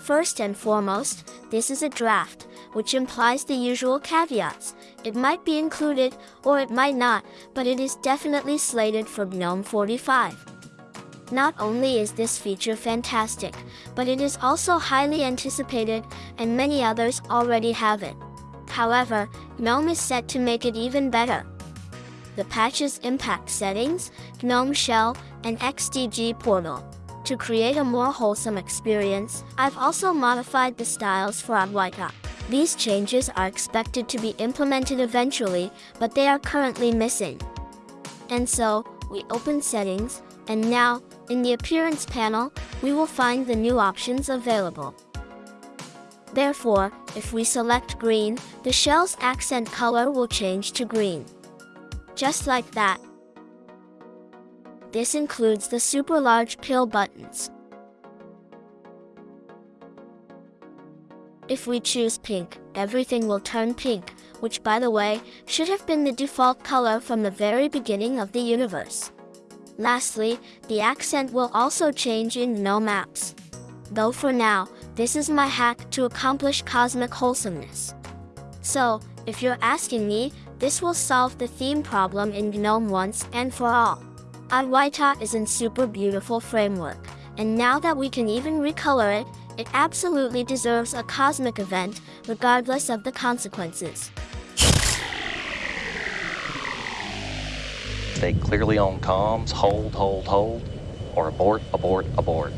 First and foremost, this is a draft, which implies the usual caveats. It might be included, or it might not, but it is definitely slated for GNOME 45. Not only is this feature fantastic, but it is also highly anticipated, and many others already have it. However, GNOME is set to make it even better. The patches impact settings, GNOME Shell, and XDG portal. To create a more wholesome experience, I've also modified the styles for Adwaita. These changes are expected to be implemented eventually, but they are currently missing. And so, we open settings, and now, in the appearance panel, we will find the new options available. Therefore, if we select green, the shell's accent color will change to green. Just like that. This includes the super large pill buttons. If we choose pink, everything will turn pink, which by the way, should have been the default color from the very beginning of the universe. Lastly, the accent will also change in GNOME Apps. Though for now, this is my hack to accomplish cosmic wholesomeness. So, if you're asking me, this will solve the theme problem in GNOME once and for all. Adwaita is in super beautiful framework, and now that we can even recolor it, it absolutely deserves a cosmic event, regardless of the consequences. Stay clearly on comms, hold, hold, hold, or abort, abort, abort.